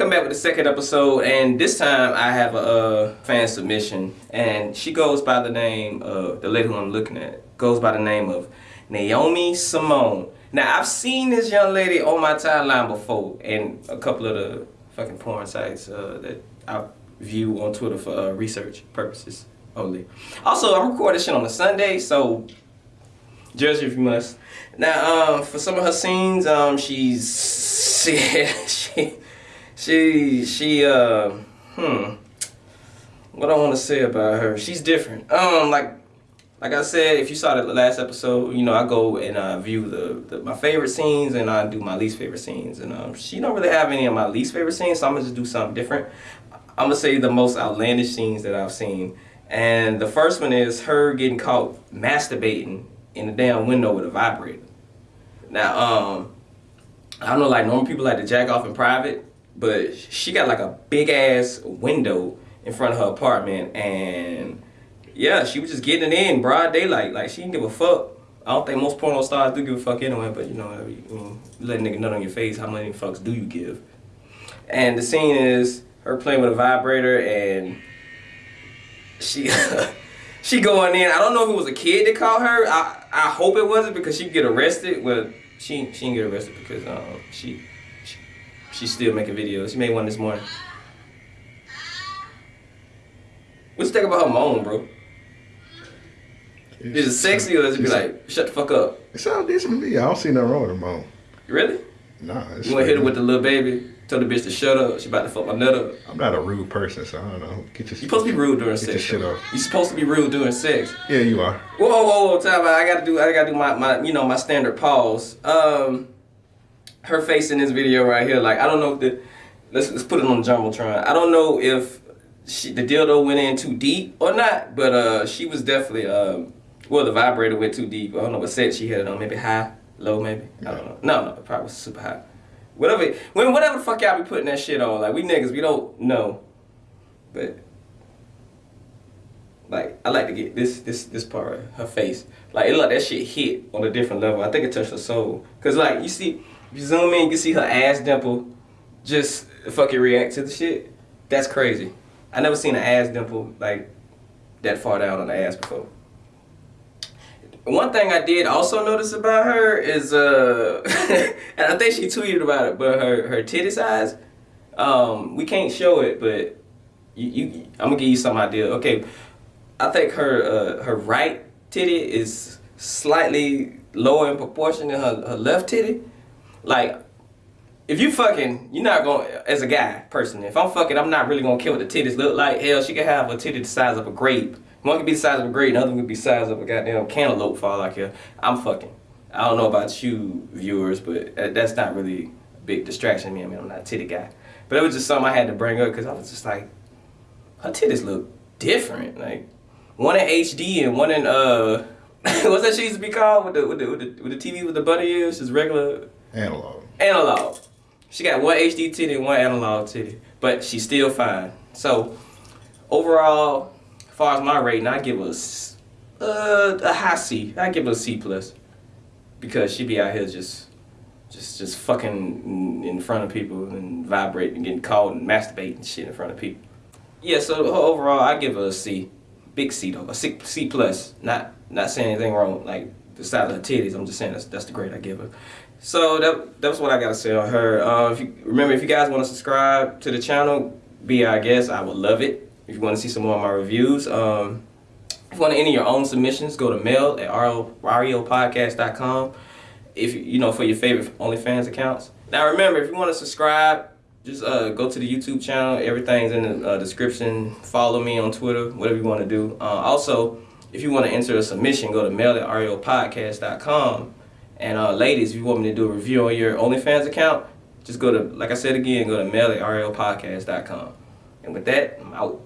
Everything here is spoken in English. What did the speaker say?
come back with the second episode, and this time I have a fan submission, and she goes by the name of the lady who I'm looking at goes by the name of Naomi Simone. Now I've seen this young lady on my timeline before, and a couple of the fucking porn sites uh, that I view on Twitter for uh, research purposes only. Also, I'm recording shit on a Sunday, so judge if you must. Now, um, for some of her scenes, um, she's she she she she uh hmm. What I want to say about her? She's different. Um, like like I said, if you saw the last episode, you know I go and uh, view the, the, my favorite scenes and I do my least favorite scenes. And um, she don't really have any of my least favorite scenes, so I'm gonna just do something different. I'm gonna say the most outlandish scenes that I've seen. And the first one is her getting caught masturbating in the damn window with a vibrator. Now, um, I don't know, like normal people like to jack off in private, but she got like a big ass window in front of her apartment and yeah, she was just getting it in broad daylight. Like she didn't give a fuck. I don't think most porno stars do give a fuck anyway, but you know, I mean, you let a nigga nut on your face, how many fucks do you give? And the scene is her playing with a vibrator and she she going in. I don't know if it was a kid that called her. I I hope it wasn't because she'd get arrested. Well, she she didn't get arrested because um she she's still making videos. She made one this morning. What you think about her moan, bro? Is it sexy or does it be like, shut the fuck up? It sounds decent to me. I don't see nothing wrong with a mom. Really? Nah. You want to hit her with the little baby? Tell the bitch to shut up. She about to fuck my nut up. I'm not a rude person, so I don't know. Get your. You supposed to be rude during get sex. Get your shit off. You supposed to be rude during sex. Yeah, you are. Whoa, whoa, whoa! Time out. I gotta do. I gotta do my, my you know my standard pause. Um, her face in this video right here. Like I don't know if the. Let's let's put it on the jumbotron. I don't know if she the dildo went in too deep or not, but uh, she was definitely um well, the vibrator went too deep. I don't know what set she had it on. Maybe high, low, maybe. I don't know. No, no, probably was super high. Whatever, when whatever the fuck y'all be putting that shit on. Like we niggas, we don't know. But like I like to get this this this part, her face. Like it like that shit hit on a different level. I think it touched her soul. Cause like you see, you zoom in, you can see her ass dimple just fucking react to the shit. That's crazy. I never seen an ass dimple like that far down on the ass before. One thing I did also notice about her is, uh, and I think she tweeted about it, but her, her titty size, um, we can't show it, but you, you, I'm gonna give you some idea. Okay, I think her, uh, her right titty is slightly lower in proportion than her, her left titty. Like, if you fucking, you're not going, as a guy, personally, if I'm fucking, I'm not really gonna care what the titties look like. Hell, she could have a titty the size of a grape one could be the size of a grape, another could be the size of a goddamn cantaloupe for all I care. I'm fucking. I don't know about you viewers, but that's not really a big distraction to me. I mean, I'm not a titty guy. But it was just something I had to bring up because I was just like, her titties look different. Like, one in HD and one in, uh, what's that shit used to be called with the, with the, with the, with the TV with the bunny ears? Just regular? Analog. Analog. She got one HD titty and one analog titty. But she's still fine. So, overall, far as my rating, I give us uh, a high C. I give it a C plus because she be out here just, just, just fucking in front of people and vibrating and getting called and masturbating and shit in front of people. Yeah, so overall, I give her a C, big C though, a C, C plus. Not, not saying anything wrong like the size of her titties. I'm just saying that's that's the grade I give her. So that that's what I gotta say on her. Uh, if you, remember, if you guys want to subscribe to the channel, be our guest. I would love it. If you want to see some more of my reviews, um, if you want to enter your own submissions, go to mail at ariopodcast.com. If you know for your favorite OnlyFans accounts. Now remember, if you want to subscribe, just uh, go to the YouTube channel. Everything's in the uh, description. Follow me on Twitter, whatever you want to do. Uh, also, if you want to enter a submission, go to mail at ariopodcast.com. And uh, ladies, if you want me to do a review on your OnlyFans account, just go to, like I said again, go to mail at ariopodcast.com. And with that, I'm out.